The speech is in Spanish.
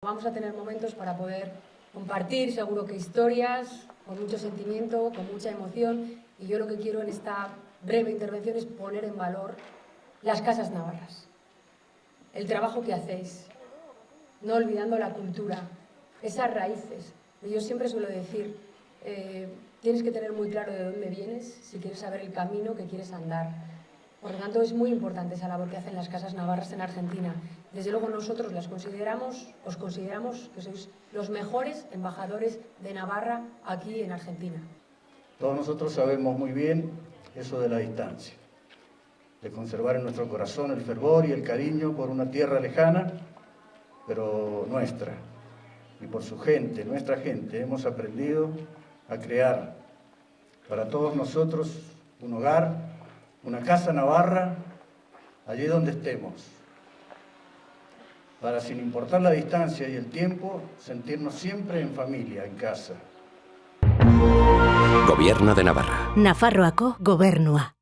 Vamos a tener momentos para poder compartir, seguro que historias, con mucho sentimiento, con mucha emoción, y yo lo que quiero en esta breve intervención es poner en valor las casas navarras, el trabajo que hacéis, no olvidando la cultura, esas raíces. Yo siempre suelo decir, eh, tienes que tener muy claro de dónde vienes si quieres saber el camino que quieres andar. Por lo tanto, es muy importante esa labor que hacen las casas navarras en Argentina. Desde luego nosotros las consideramos, os consideramos que sois los mejores embajadores de Navarra aquí en Argentina. Todos nosotros sabemos muy bien eso de la distancia, de conservar en nuestro corazón el fervor y el cariño por una tierra lejana, pero nuestra, y por su gente, nuestra gente, hemos aprendido a crear para todos nosotros un hogar, una casa navarra, allí donde estemos, para sin importar la distancia y el tiempo, sentirnos siempre en familia, en casa. Gobierno de Navarra. Nafarroako gobernua.